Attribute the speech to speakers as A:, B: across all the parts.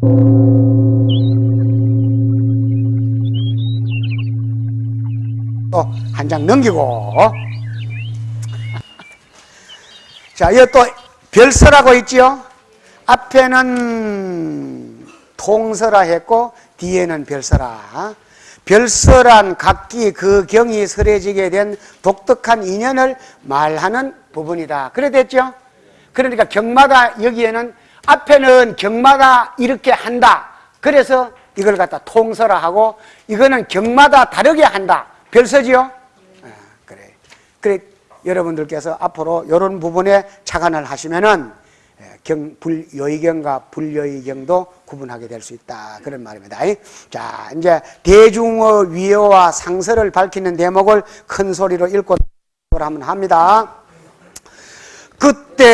A: 또 한 장 넘기고 자, 여기 또 별서라고 있지요? 앞에는 통서라 했고 뒤에는 별서라. 별서란 각기 그 경이 설해지게 된 독특한 인연을 말하는 부분이다. 그래 됐죠? 그러니까 경마가 여기에는 앞에는 경마가 이렇게 한다. 그래서 이걸 갖다 통서라 하고 이거는 경마다 다르게 한다. 별서지요? 아, 그래. 그래 여러분들께서 앞으로 이런 부분에 착안을 하시면은 예, 경, 불요의경과 불요의경도 구분하게 될 수 있다. 그런 말입니다. 자, 이제 대중어 위어와 상서를 밝히는 대목을 큰 소리로 읽고 한번 합니다. 그때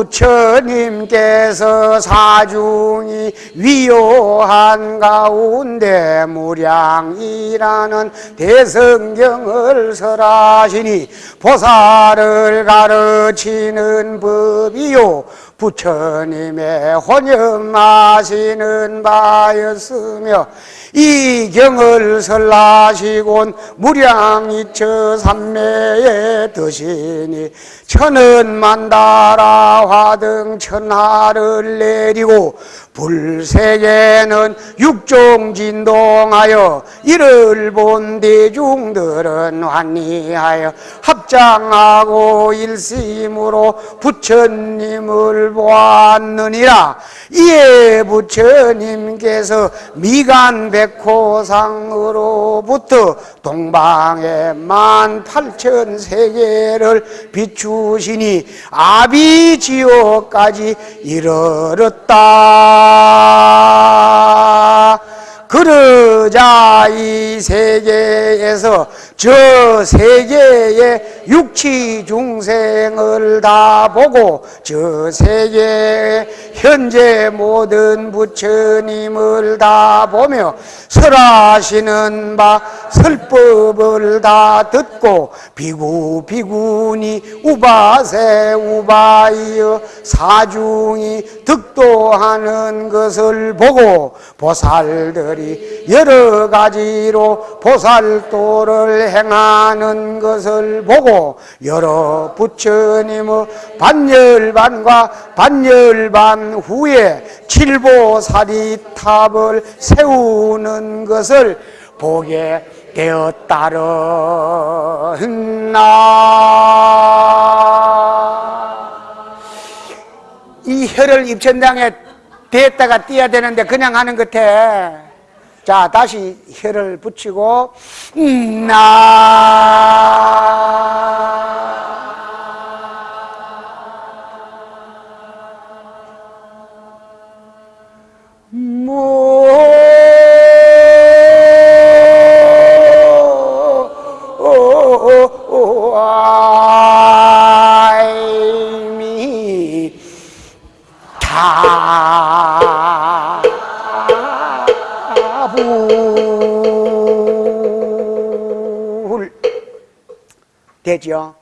A: 부처님께서 사중이 위요한 가운데 무량이라는 대성경을 설하시니 보살을 가르치는 법이요. 부처님의 혼념하시는 바였으며 이 경을 설하시곤 무량이처 삼매에 드시니 천은 만다라 화등 천하를 내리고 불세계는 육종 진동하여 이를 본 대중들은 환희하여 합장하고 일심으로 부처님을 보았느니라 이에 부처님께서 미간 백호상으로부터 동방의 만 팔천 세계를 비추시니 아비지옥까지 이르렀다. 그러자 이 세계에서 저 세계의 육치 중생을 다 보고 저 세계의 현재 모든 부처님을 다 보며 설하시는 바 설법을 다 듣고 비구 비구니 우바세 우바이여 사중이 득도하는 것을 보고 보살들이 여러 가지로 보살도를 행하는 것을 보고 여러 부처님의 반열반과 반열반 후에 칠보사리탑을 세우는 것을 보게 되었다르나? 이 혀를 입천당에 대다가 띄어야 되는데 그냥 하는 것 같아 자 다시 혀를 붙이고 음, 나. 모 되죠.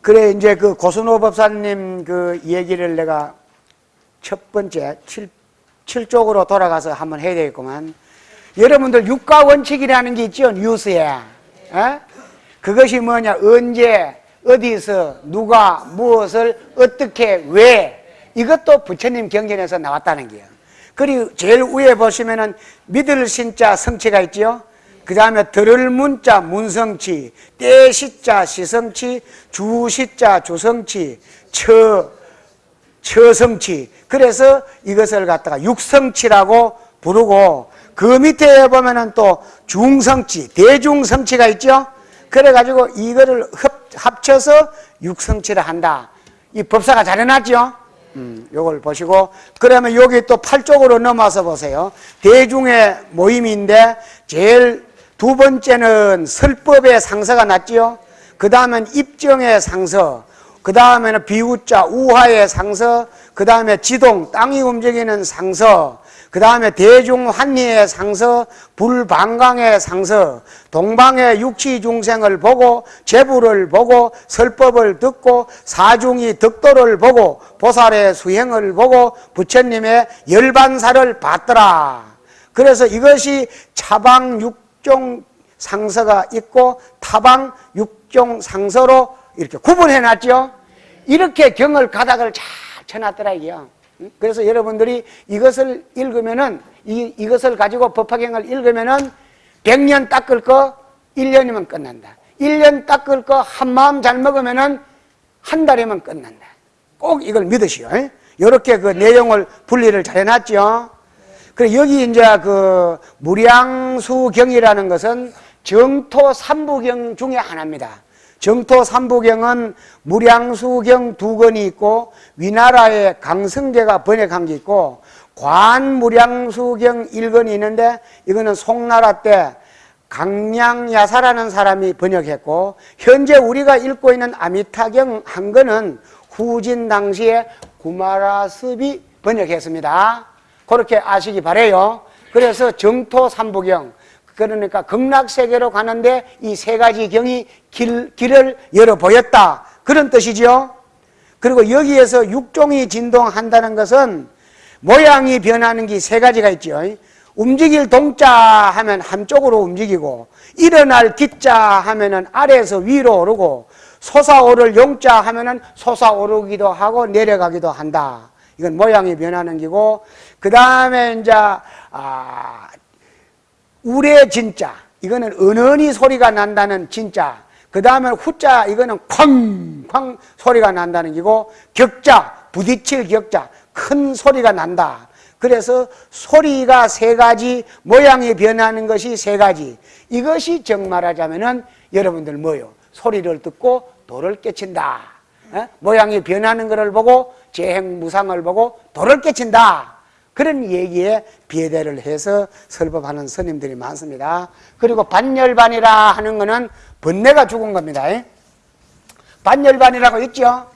A: 그래 이제 그 고순호 법사님 그 얘기를 내가 첫 번째 칠, 칠쪽으로 돌아가서 한번 해야 되겠구만. 여러분들 육가 원칙이라는 게 있죠 뉴스에. 에? 그것이 뭐냐 언제 어디서 누가 무엇을 어떻게 왜 이것도 부처님 경전에서 나왔다는 게요. 그리고 제일 위에 보시면은 믿을 신자 성취가 있죠. 그 다음에 들을 문자 문성치, 떼시자 시성치, 주 시자 주성치, 처 처성치. 그래서 이것을 갖다가 육성치라고 부르고 그 밑에 보면은 또 중성치, 대중성치가 있죠. 그래가지고 이거를 합, 합쳐서 육성치를 한다. 이 법사가 잘 해놨죠? 음, 요걸 보시고 그러면 여기 또 8쪽으로 넘어서 보세요. 대중의 모임인데 제일 두 번째는 설법의 상서가 났지요. 그 다음엔 입정의 상서, 그 다음에는 비우자 우하의 상서, 그 다음에 지동 땅이 움직이는 상서, 그 다음에 대중환리의 상서, 불방강의 상서, 동방의 육치중생을 보고 제부를 보고 설법을 듣고 사중이 덕도를 보고 보살의 수행을 보고 부처님의 열반사를 받더라. 그래서 이것이 차방 육 종 상서가 있고 타방 육종 상서로 이렇게 구분해 놨죠. 이렇게 경을 가닥을 잘 쳐놨더라 이게요. 그래서 여러분들이 이것을 읽으면은 이, 이것을 가지고 법화경을 읽으면은 100년 닦을 거 1년이면 끝난다. 1년 닦을 거 한 마음 잘 먹으면은 한 달이면 끝난다. 꼭 이걸 믿으시오. 이렇게 그 내용을 분리를 잘 해놨죠. 그래 여기 이제 그 무량수경이라는 것은 정토 삼부경 중에 하나입니다. 정토 삼부경은 무량수경 두 권이 있고 위나라의 강성계가 번역한 게 있고 관무량수경 1권이 있는데 이거는 송나라 때 강량야사라는 사람이 번역했고 현재 우리가 읽고 있는 아미타경 한 권은 후진 당시에 구마라습이 번역했습니다. 그렇게 아시기 바래요. 그래서 정토 삼부경 그러니까 극락세계로 가는데 이 세 가지 경이 길, 길을 열어 보였다. 그런 뜻이죠. 그리고 여기에서 육종이 진동한다는 것은 모양이 변하는 게 세 가지가 있죠. 움직일 동자 하면 한쪽으로 움직이고 일어날 기자 하면은 아래에서 위로 오르고 솟아오를 용자 하면은 솟아오르기도 하고 내려가기도 한다. 이건 모양이 변하는 기고 그 다음에 이제 아, 우레 진짜. 이거는 은은히 소리가 난다는 진짜. 그 다음에 후자 이거는 쾅쾅 소리가 난다는 기고 격자 부딪힐 격자 큰 소리가 난다. 그래서 소리가 세 가지 모양이 변하는 것이 세 가지. 이것이 정말하자면은 여러분들 뭐요? 소리를 듣고 도를 깨친다. 에? 모양이 변하는 것을 보고 재행 무상을 보고 도를 깨친다 그런 얘기에 비대를 해서 설법하는 스님들이 많습니다. 그리고 반열반이라 하는 것은 번뇌가 죽은 겁니다. 반열반이라고 있죠?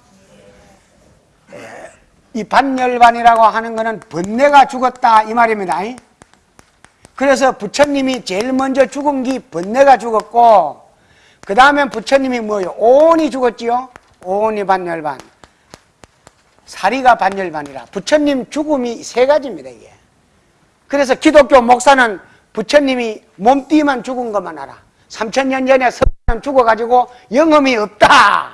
A: 이 반열반이라고 하는 것은 번뇌가 죽었다 이 말입니다. 그래서 부처님이 제일 먼저 죽은 게 번뇌가 죽었고 그 다음에 부처님이 뭐요? 오온이 죽었지요? 오온이 반열반. 사리가 반열반이라 부처님 죽음이 세 가지입니다 이게. 그래서 기독교 목사는 부처님이 몸띠만 죽은 것만 알아. 3천년 전에 서는 죽어가지고 영험이 없다.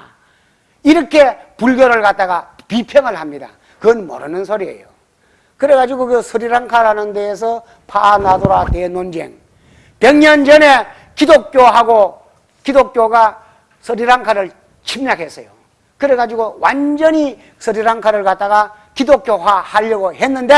A: 이렇게 불교를 갖다가 비평을 합니다. 그건 모르는 소리예요. 그래가지고 그 스리랑카라는 데에서 파나도라 대논쟁. 100년 전에 기독교하고 기독교가 스리랑카를 침략했어요 그래가지고 완전히 스리랑카를 갖다가 기독교화 하려고 했는데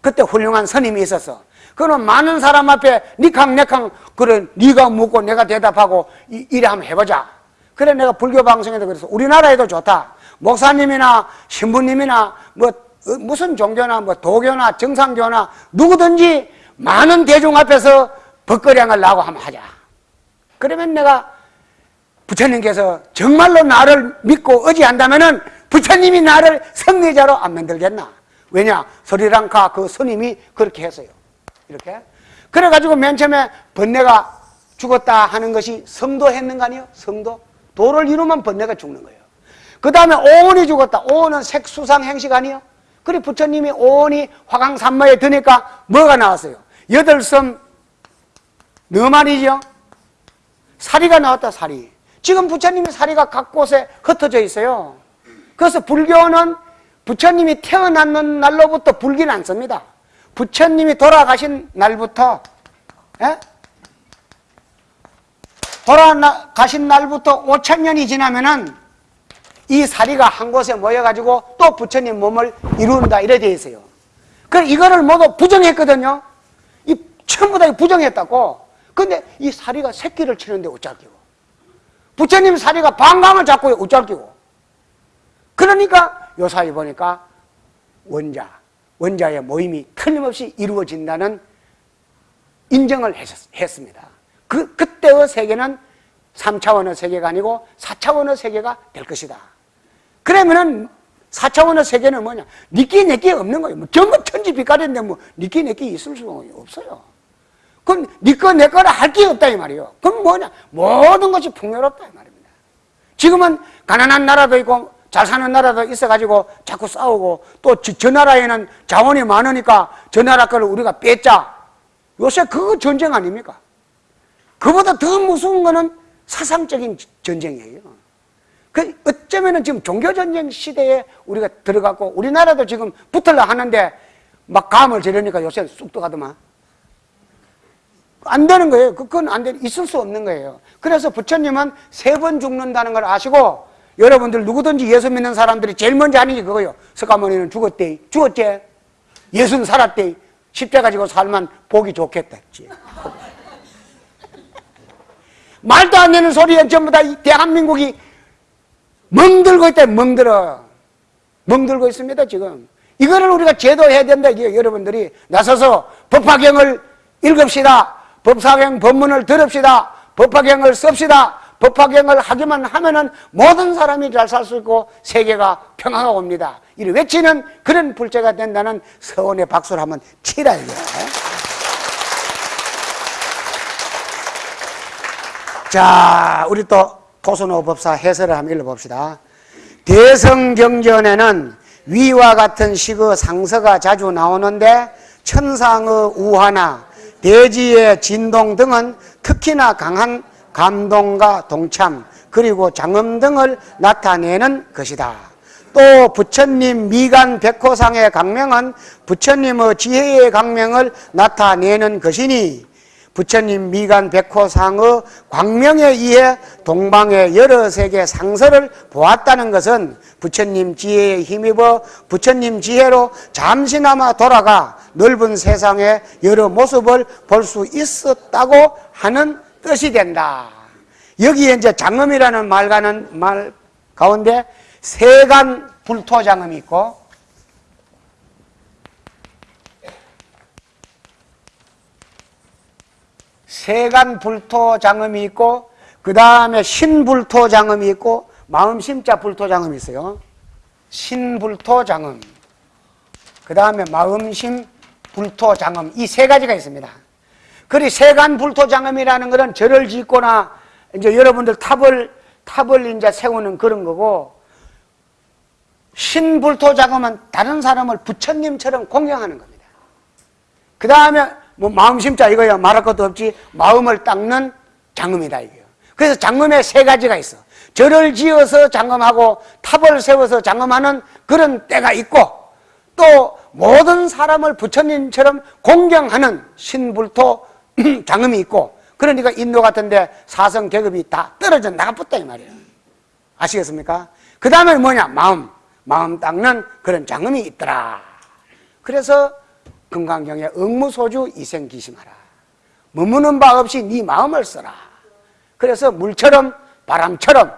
A: 그때 훌륭한 스님이 있었어. 그는 많은 사람 앞에 니캉 내캉 그래 네가 묻고 내가 대답하고 이, 이래 한번 해보자. 그래 내가 불교 방송에도 그래서 우리나라에도 좋다. 목사님이나 신부님이나 뭐 어, 무슨 종교나 뭐 도교나 정상교나 누구든지 많은 대중 앞에서 벗거량을 나고 한번 하자. 그러면 내가 부처님께서 정말로 나를 믿고 의지한다면 부처님이 나를 성리자로 안 만들겠나? 왜냐? 스리랑카 그 스님이 그렇게 했어요. 이렇게. 그래가지고 맨 처음에 번뇌가 죽었다 하는 것이 성도 했는 거 아니에요? 성도? 도를 이루면 번뇌가 죽는 거예요. 그 다음에 오온이 죽었다. 오온은 색수상 행식 아니에요? 그래 부처님이 오온이 화강산마에 드니까 뭐가 나왔어요? 여덟 섬 너만이죠? 사리가 나왔다 사리. 지금 부처님의 사리가 각 곳에 흩어져 있어요. 그래서 불교는 부처님이 태어났는 날로부터 불기는 않습니다. 부처님이 돌아가신 날부터 예? 돌아가신 날부터 5천 년이 지나면은 이 사리가 한 곳에 모여가지고 또 부처님 몸을 이룬다 이래 돼 있어요. 그 이거를 모두 부정했거든요. 이 전부 다 부정했다고. 근데 이 사리가 새끼를 치는데 어쩌기고. 부처님 사리가 방광을 잡고 우짤끼고 그러니까 요사이 보니까 원자, 원자의 모임이 틀림없이 이루어진다는 인정을 했 습니다. 그, 그때의 세계는 3차원의 세계가 아니고 4차원의 세계가 될 것이다. 그러면은 4차원의 세계는 뭐냐? 니끼 내끼 없는 거예요. 뭐 전부 천지 빛깔인데 뭐 니끼 내끼 있을 수가 없어요. 그럼 니꺼 내 거라 할 게 없다 이 말이에요. 그럼 뭐냐? 모든 것이 풍요롭다 이 말입니다. 지금은 가난한 나라도 있고 잘 사는 나라도 있어가지고 자꾸 싸우고 또저 나라에는 자원이 많으니까 저 나라 거를 우리가 뺏자. 요새 그거 전쟁 아닙니까? 그보다 더 무서운 거는 사상적인 전쟁이에요. 그 어쩌면은 지금 종교전쟁 시대에 우리가 들어갔고 우리나라도 지금 붙을라 하는데 막 감을 지르니까 요새 쑥 들어가더만. 안 되는 거예요. 그건 안 돼. 있을 수 없는 거예요. 그래서 부처님은 세 번 죽는다는 걸 아시고 여러분들 누구든지 예수 믿는 사람들이 제일 먼저 게 그거예요. 석가모니는 죽었대. 죽었지. 예수는 살았대. 십자가 지고 살면 보기 좋겠다. 말도 안 되는 소리에 전부 다 대한민국이 멍들고 있다. 멍들어. 멍들고 있습니다. 지금. 이거를 우리가 제도해야 된다. 이게 여러분들이 나서서 법화경을 읽읍시다. 법사경 법문을 들읍시다. 법화경을 씁시다. 법화경을 하기만 하면은 모든 사람이 잘 살 수 있고 세계가 평화가 옵니다. 이를 외치는 그런 불제가 된다는 서원의 박수를 한번 치라 이거야. 자, 우리 또 토선호 법사 해설을 한번 읽어봅시다. 대성경전에는 위와 같은 식의 상서가 자주 나오는데 천상의 우화나 대지의 진동 등은 특히나 강한 감동과 동참 그리고 장엄 등을 나타내는 것이다. 또 부처님 미간 백호상의 강명은 부처님의 지혜의 강명을 나타내는 것이니 부처님 미간 백호상의 광명에 의해 동방의 여러 세계 상서를 보았다는 것은 부처님 지혜에 힘입어 부처님 지혜로 잠시나마 돌아가 넓은 세상의 여러 모습을 볼 수 있었다고 하는 뜻이 된다. 여기에 이제 장엄이라는 말과는 말 가운데 세간 불토장엄이 있고 세간 불토장엄이 있고 그 다음에 신불토장엄이 있고 마음심자 불토장엄이 있어요. 신불토장엄 그 다음에 마음심 불토장엄 이세 가지가 있습니다. 그리 세간 불토장엄이라는 것은 절을 짓거나 이제 여러분들 탑을 탑을 이제 세우는 그런 거고 신불토장엄은 다른 사람을 부처님처럼 공경하는 겁니다. 그 다음에 뭐 마음심자 이거야 말할 것도 없지 마음을 닦는 장엄이다 이게요. 그래서 장엄에 세 가지가 있어. 절을 지어서 장엄하고 탑을 세워서 장엄하는 그런 때가 있고 또 모든 사람을 부처님처럼 공경하는 신불토 장엄이 있고 그러니까 인도 같은데 사성 계급이 다 떨어져 나가붙다 이 말이에요. 아시겠습니까? 그 다음에 뭐냐? 마음. 마음 닦는 그런 장엄이 있더라. 그래서 금강경에 응무소주 이생기심하라. 머무는 바 없이 네 마음을 써라. 그래서 물처럼 바람처럼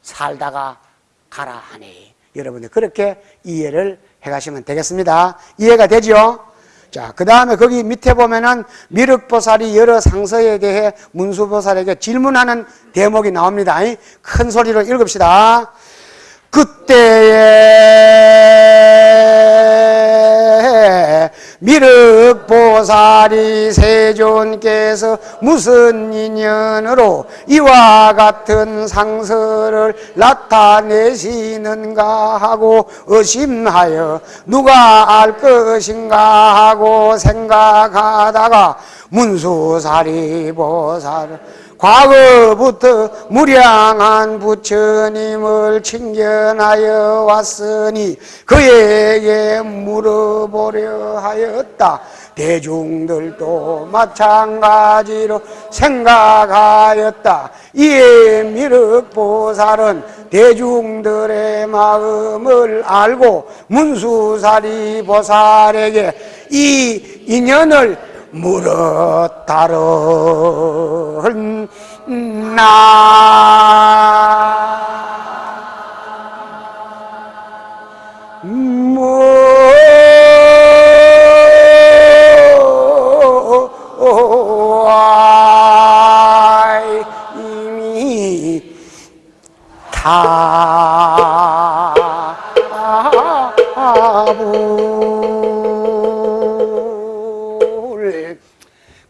A: 살다가 가라 하니 여러분들 그렇게 이해를 해가시면 되겠습니다. 이해가 되죠? 자, 그 다음에 거기 밑에 보면은 미륵보살이 여러 상서에 대해 문수보살에게 질문하는 대목이 나옵니다. 큰 소리로 읽읍시다. 그때에 미륵보살이 세존께서 무슨 인연으로 이와 같은 상서를 나타내시는가 하고 의심하여 누가 알 것인가 하고 생각하다가 문수사리 보살을 과거부터 무량한 부처님을 칭견하여 왔으니 그에게 물어보려 하였다. 대중들도 마찬가지로 생각하였다. 이에 미륵보살은 대중들의 마음을 알고 문수사리 보살에게 이 인연을 탑을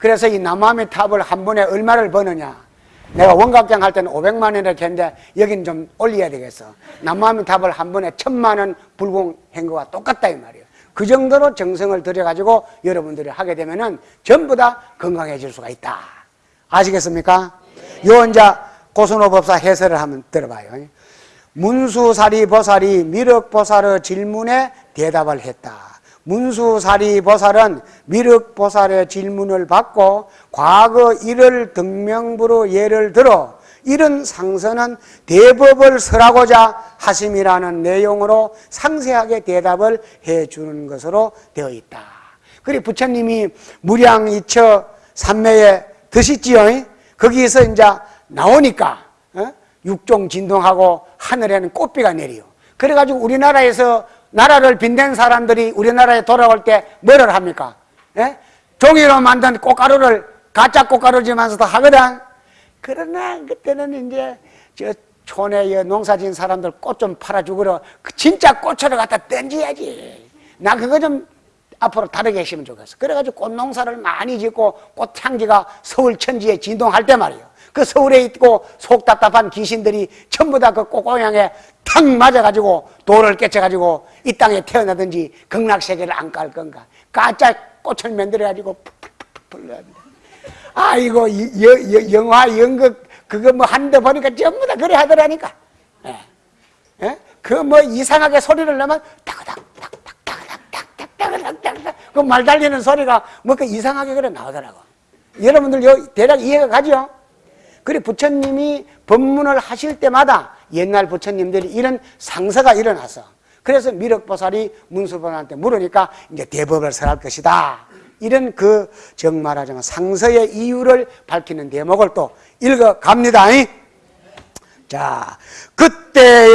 A: 그래서 이 남아미 탑을 한 번에 얼마를 버느냐 내가 원각장 할 때는 500만 원 이렇게 했는데 여기는 좀 올려야 되겠어 남아미 탑을 한 번에 천만 원 불공한 거와 똑같다 이 말이에요 그 정도로 정성을 들여가지고 여러분들이 하게 되면은 전부 다 건강해질 수가 있다 아시겠습니까? 요 이제 고순호 법사 해설을 한번 들어봐요 문수사리 보살이 미륵보살의 질문에 대답을 했다. 문수사리 보살은 미륵보살의 질문을 받고 과거 일을 등명부로 예를 들어 이런 상서는 대법을 설하고자 하심이라는 내용으로 상세하게 대답을 해주는 것으로 되어 있다. 그리고 부처님이 무량 이처 삼매에 드시지요. 거기에서 이제 나오니까 어? 육종 진동하고 하늘에는 꽃비가 내리요. 그래가지고 우리나라에서 나라를 빈댄 사람들이 우리나라에 돌아올 때 뭐를 합니까? 예? 종이로 만든 꽃가루를 가짜 꽃가루지만서도 하거든. 그러나 그때는 이제 저 촌에 농사 지은 사람들 꽃 좀 팔아주고로 그 진짜 꽃으로 갖다 던져야지. 나 그거 좀 앞으로 다르게 했으면 좋겠어. 그래가지고 꽃 농사를 많이 짓고 꽃향기가 서울 천지에 진동할 때 말이에요. 그 서울에 있고 속 답답한 귀신들이 전부 다그 꽃고향에 탁 맞아가지고 돌을 깨쳐가지고 이 땅에 태어나든지 극락세계를 안 깔 건가. 가짜 꽃을 만들어가지고 풀풀풀풀 아이고 이- 여- 여- 영화 연극 그거 뭐 한데 보니까 전부 다 그래 하더라니까. 예. 예? 그 뭐 이상하게 소리를 내면 딱딱딱딱딱딱딱딱딱딱딱 그말 달리는 소리가 뭐 그 이상하게 그래 나오더라고. 여러분들 요 대략 이해가 가죠? 그래 부처님이 법문을 하실 때마다 옛날 부처님들이 이런 상서가 일어났어. 그래서 미륵보살이 문수보살한테 물으니까 이제 대법을 설할 것이다. 이런 그 정말하자면 상서의 이유를 밝히는 대목을 또 읽어 갑니다. 자, 그때에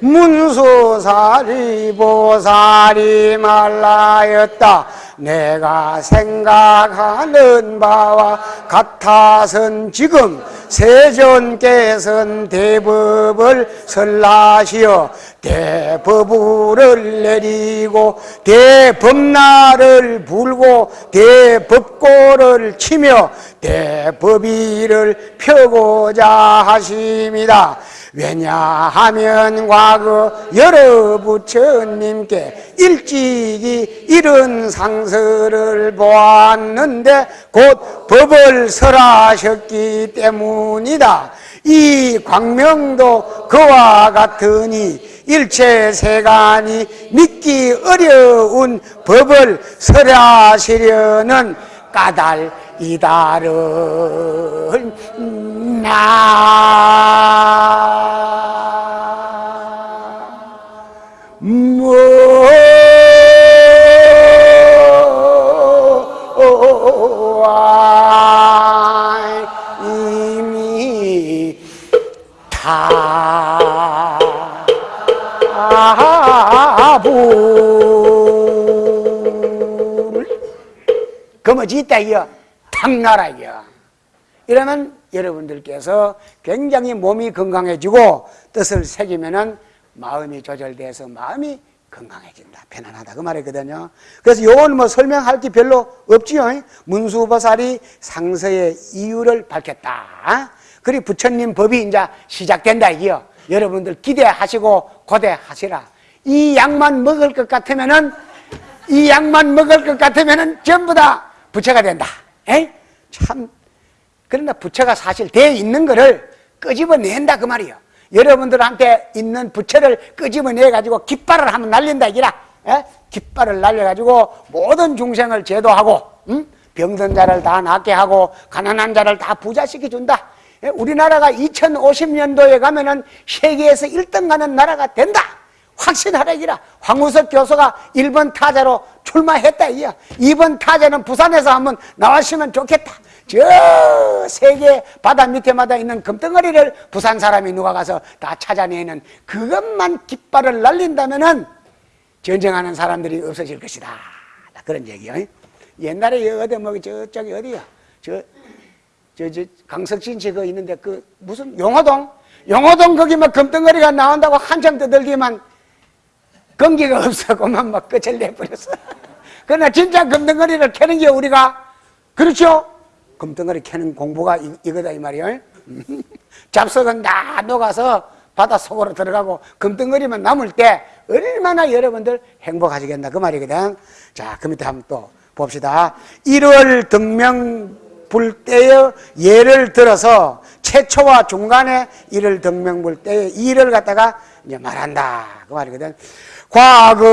A: 문수살이 보살이 말라였다. 내가 생각하는 바와 같아선 지금 세존께서는 대법을 설라시어 대법을 내리고 대법나를 불고 대법고를 치며 대법위를 펴고자 하십니다. 왜냐하면 과거 여러 부처님께 일찍이 이런 상서를 보았는데 곧 법을 설하셨기 때문이다. 이 광명도 그와 같으니 일체 세간이 믿기 어려운 법을 설하시려는 까닭이다를 다불 그뭐지 있다 이거 탁나라 이거 이러면 여러분들께서 굉장히 몸이 건강해지고 뜻을 새기면은 마음이 조절돼서 마음이 건강해진다. 편안하다. 그 말이거든요. 그래서 요건 뭐 설명할 게 별로 없지요. 문수보살이 상서의 이유를 밝혔다. 그리고 부처님 법이 이제 시작된다. 이요. 여러분들 기대하시고 고대하시라. 이 약만 먹을 것 같으면은 이 약만 먹을 것 같으면은 전부 다 부처가 된다. 에이? 참 그러나 부처가 사실 돼 있는 거를 끄집어낸다 그 말이에요. 여러분들한테 있는 부처를 끄집어내 가지고 깃발을 한번 날린다 이라. 예? 깃발을 날려 가지고 모든 중생을 제도하고 음? 병든 자를 다 낫게 하고 가난한 자를 다 부자시켜 준다. 예? 우리나라가 2050년도에 가면 은 세계에서 1등 가는 나라가 된다. 확신하라 이라. 황우석 교수가 1번 타자로 출마했다 이야. 2번 타자는 부산에서 한번 나왔으면 좋겠다. 저 세계 바다 밑에마다 있는 금덩어리를 부산 사람이 누가 가서 다 찾아내는 그것만 깃발을 날린다면 은 전쟁하는 사람들이 없어질 것이다. 그런 얘기요. 옛날에 어디 뭐 저쪽이 어디야? 저 저, 저, 강석진 씨그 있는데 그 무슨 용호동? 용호동 거기 막 금덩어리가 나온다고 한참 떠들기만 건기가 없어 그만 막 끝을 내버렸어 그러나 진짜 금덩어리를 캐는 게 우리가 그렇죠? 금덩어리 캐는 공부가 이, 이거다 이 말이에요 잡석은 다 녹아서 바다 속으로 들어가고 금덩어리만 남을 때 얼마나 여러분들 행복하시겠나 그 말이거든. 자 그 밑에 한번 또 봅시다. 1월 등명 불 때의 예를 들어서 최초와 중간에 이를 등명 불 때의 이를 갖다가 이제 말한다 그 말이거든. 과거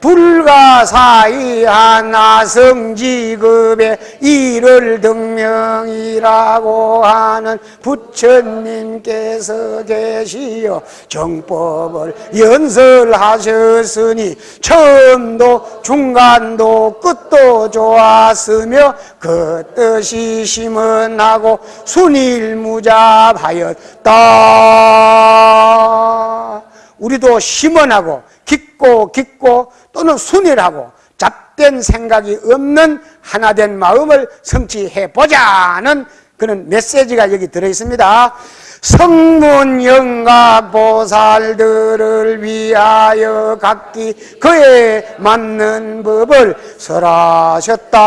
A: 불가사의한 나성지급의 이를 등명이라고 하는 부처님께서 계시어 정법을 연설하셨으니 처음도 중간도 끝도 좋았으며 그 뜻이 심은하고 순일무잡하였다. 우리도 심원하고 깊고 깊고 또는 순일하고 잡된 생각이 없는 하나된 마음을 성취해 보자는 그런 메시지가 여기 들어 있습니다. 성문 영각 보살들을 위하여 각기 그에 맞는 법을 설하셨다.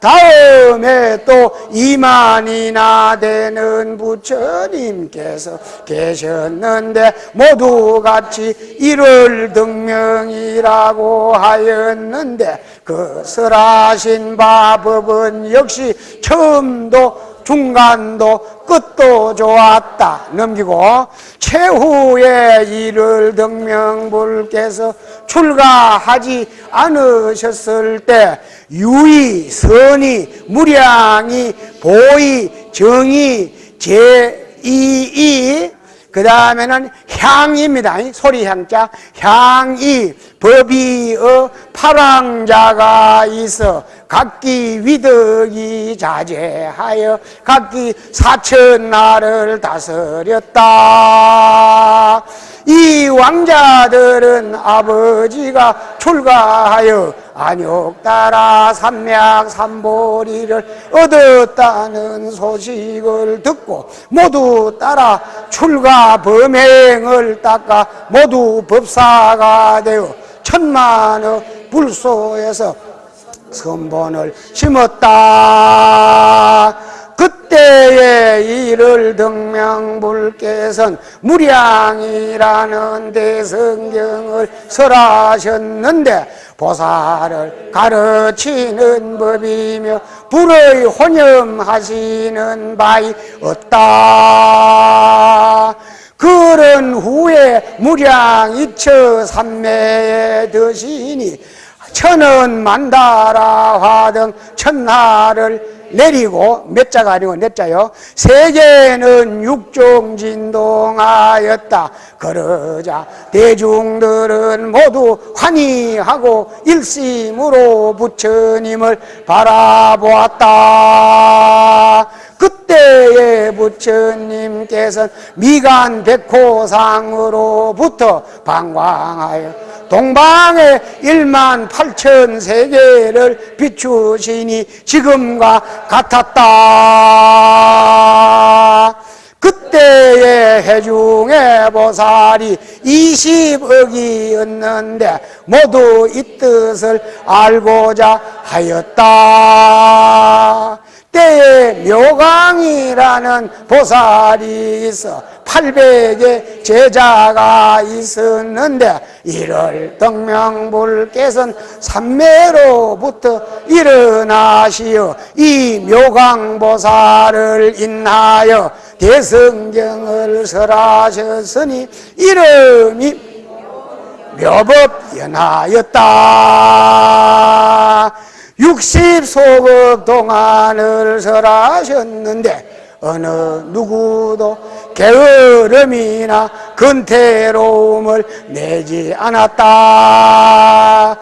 A: 다음에 또 이만이나 되는 부처님께서 계셨는데 모두 같이 일월 등명이라고 하였는데 그 설하신 바 법은 역시 처음도 중간도 끝도 좋았다. 넘기고 최후의 일을 등명불께서 출가하지 않으셨을 때 유의, 선의, 무량이, 보의, 정의, 제이이 그 다음에는 향입니다. 소리 향자 향이 법이어 파랑자가 있어 각기 위덕이 자제하여 각기 사천 나를 다스렸다. 이 왕자들은 아버지가 출가하여 안욕 따라 삼맥 삼보리를 얻었다는 소식을 듣고 모두 따라 출가 범행을 닦아 모두 법사가 되어 천만의 불소에서 선본을 심었다. 그때의 일을 등명불께선 무량이라는 대성경을 설하셨는데 보살을 가르치는 법이며 불의 혼염하시는 바이 없다. 그런 후에 무량 이처 삼매에 드시니 천원 만다라 화등 천하를 내리고 몇 자가 아니고 넷 자요? 세계는 육종 진동하였다. 그러자 대중들은 모두 환희하고 일심으로 부처님을 바라보았다 그때의 부처님께서는 미간 백호상으로부터 방광하여 동방의 1만 8천 세계를 비추시니 지금과 같았다. 그때의 해중의 보살이 20억이 었는데 모두 이 뜻을 알고자 하였다. 때에 묘강이라는 보살이 있어. 800의 제자가 있었는데 이를 덕명불께서는 삼매로부터 일어나시어 이 묘강보살을 인하여 대성경을 설하셨으니 이름이 묘법연하였다 60소급 동안을 설하셨는데 어느 누구도 게으름이나 근태로움을 내지 않았다.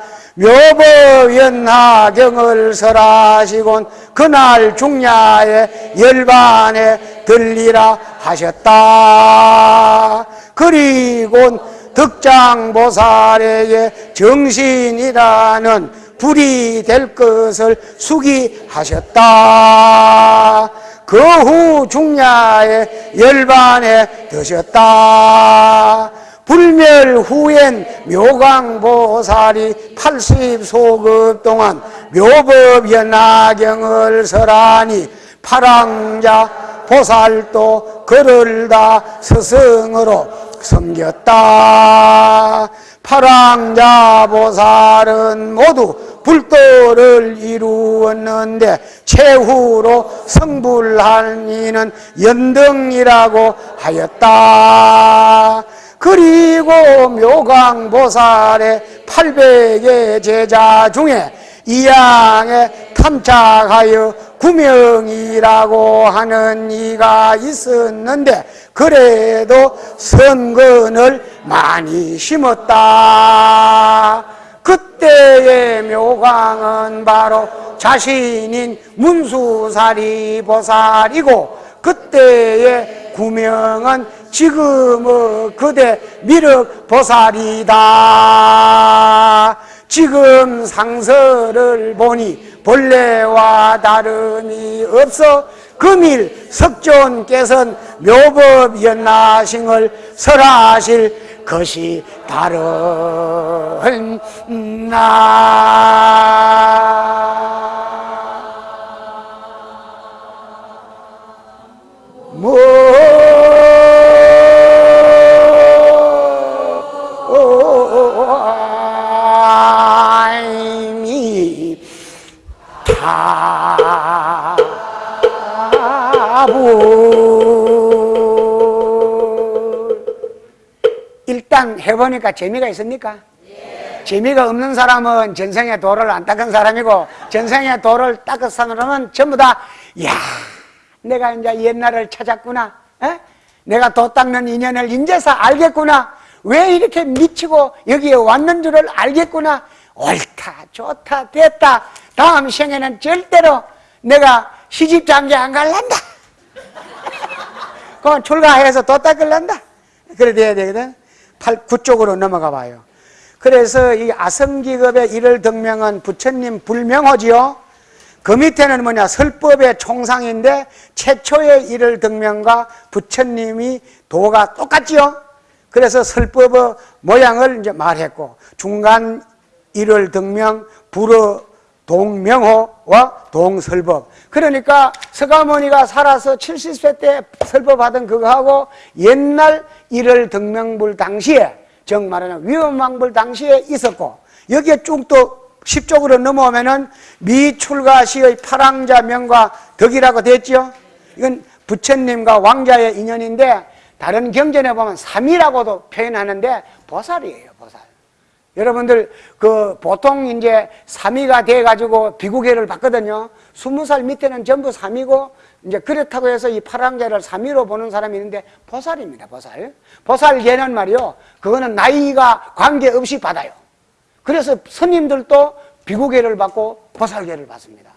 A: 묘법연하경을 설하시곤 그날 중야에 열반에 들리라 하셨다. 그리곤 득장보살에게 정신이라는 불이 될 것을 수기하셨다. 그 후 중야에 열반에 드셨다. 불멸 후엔 묘강보살이 80소급 동안 묘법 연화경을 설하니 파랑자 보살도 그를 다 스승으로 섬겼다. 파랑자 보살은 모두 불도를 이루었는데 최후로 성불한 이는 연등이라고 하였다. 그리고 묘강보살의 800의 제자 중에 이양에 탐착하여 구명이라고 하는 이가 있었는데 그래도 선근을 많이 심었다. 그때의 묘강은 바로 자신인 문수사리 보살이고 그때의 구명은 지금의 그대 미륵 보살이다. 지금 상서를 보니 본래와 다름이 없어 금일 석존께서는 묘법 연나싱을 설하실 것이 다른 뭐 해보니까 재미가 있습니까? 재미가 없는 사람은 전생에 도를 안 닦은 사람이고 전생에 도를 닦은 사람은 전부 다 야, 내가 이제 옛날을 찾았구나. 에? 내가 도 닦는 인연을 인제서 알겠구나. 왜 이렇게 미치고 여기에 왔는 줄을 알겠구나. 옳다, 좋다, 됐다. 다음 생에는 절대로 내가 시집 장기 안 갈란다. 그건 출가해서 도 닦을란다. 그래 돼야 되거든. 8, 9쪽으로 넘어가 봐요. 그래서 이 아성기급의 일을 덕명은 부처님 불명호지요. 그 밑에는 뭐냐 설법의 총상인데 최초의 일을 덕명과 부처님이 도가 똑같지요. 그래서 설법의 모양을 이제 말했고 중간 일을 덕명 불어 동명호와 동설법. 그러니까 서가모니가 살아서 70세 때 설법하던 그거하고 옛날 일을 덕명불 당시에 정 말하는 위험왕불 당시에 있었고 여기에 쭉 또 10쪽으로 넘어오면 은 미출가시의 파랑자 명과 덕이라고 됐죠. 이건 부처님과 왕자의 인연인데 다른 경전에 보면 삼이라고도 표현하는데 보살이에요, 보살. 여러분들 그 보통 이제 삼이가 돼 가지고 비구계를 받거든요. 스무 살 밑에는 전부 삼이고 이제 그렇다고 해서 이 파랑자를 삼이로 보는 사람이 있는데 보살입니다. 보살. 보살계는 말이요. 그거는 나이가 관계없이 받아요. 그래서 스님들도 비구계를 받고 보살계를 받습니다.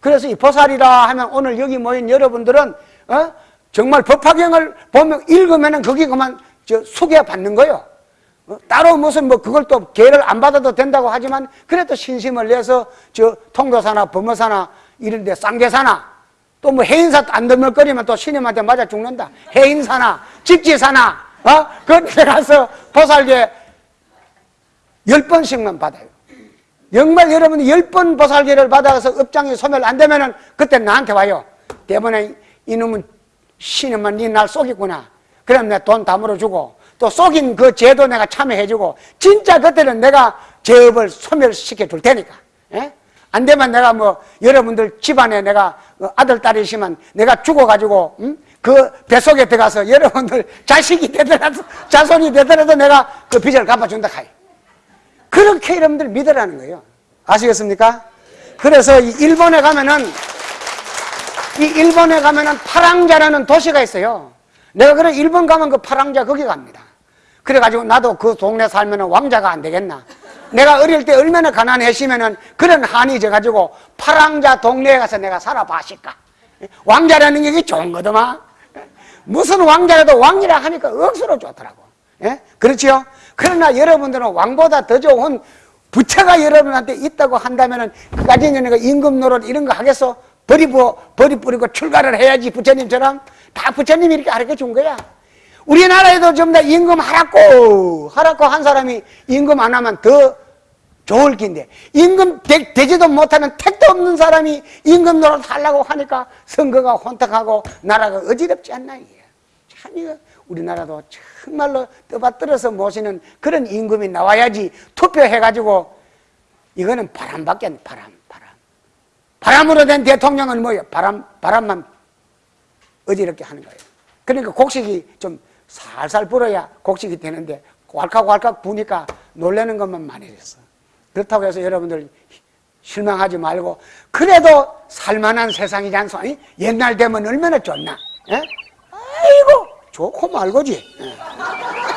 A: 그래서 이 보살이라 하면 오늘 여기 모인 여러분들은 어? 정말 법화경을 보면 읽으면은 거기 그만 저 소개 받는 거예요. 어? 따로 무슨 뭐 그걸 또 개를 안 받아도 된다고 하지만 그래도 신심을 내서 저 통도사나 범어사나 이런 데 쌍계사나 또 뭐 해인사 안 덤을거리면 또 신임한테 맞아 죽는다. 해인사나 집지사나 어? 그런데 가서 보살계 열 번씩만 받아요. 정말 여러분이 열 번 보살계를 받아서 업장이 소멸 안 되면은 그때 나한테 와요. 때문에 이놈은 신임만 니날 속였구나. 그럼 내가 돈다 물어주고 또 속인 그 죄도 내가 참여해주고 진짜 그때는 내가 죄업을 소멸시켜 줄 테니까 예? 안 되면 내가 뭐 여러분들 집안에 내가 아들 딸이시면 내가 죽어가지고 음? 그 뱃속에 들어가서 여러분들 자식이 되더라도 자손이 되더라도 내가 그 빚을 갚아준다 카이 그렇게 여러분들 믿으라는 거예요 아시겠습니까? 그래서 이 일본에 가면은 이 일본에 가면은 파랑자라는 도시가 있어요 내가 그래 일본 가면 그 파랑자 거기 갑니다 그래가지고 나도 그 동네 살면 왕자가 안 되겠나 내가 어릴 때 얼마나 가난했으면은 그런 한이 져가지고 파랑자 동네에 가서 내가 살아봐실까 왕자라는 게 좋은 거더만 무슨 왕자라도 왕이라 하니까 억수로 좋더라고 예? 그렇지요? 그러나 여러분들은 왕보다 더 좋은 부채가 여러분한테 있다고 한다면은 그 가진 연애가 임금 노릇 이런 거 하겠어? 버리고 버리 뿌리고 출가를 해야지 부처님처럼 다 부처님이 이렇게 가르쳐 준 거야. 우리나라에도 전부 다 임금 하라고 하라고 한 사람이 임금 안 하면 더 좋을 긴데. 임금 되, 되지도 못하는 택도 없는 사람이 임금 노릇 하려고 하니까 선거가 혼탁하고 나라가 어지럽지 않나 이게. 참 이거 우리나라도 정말로 떠받들어서 모시는 그런 임금이 나와야지 투표해가지고 이거는 바람밖에 안 바람 바람. 바람으로 된 대통령은 뭐예요? 바람 바람만 어지럽게 하는 거예요. 그러니까 곡식이 좀 살살 불어야 곡식이 되는데 왈칵왈칵 부니까 놀라는 것만 많이 됐어 그렇다고 해서 여러분들 실망하지 말고 그래도 살만한 세상이지 않소? 옛날 되면 얼마나 좋나? 예? 아이고 좋고 말고지. 예.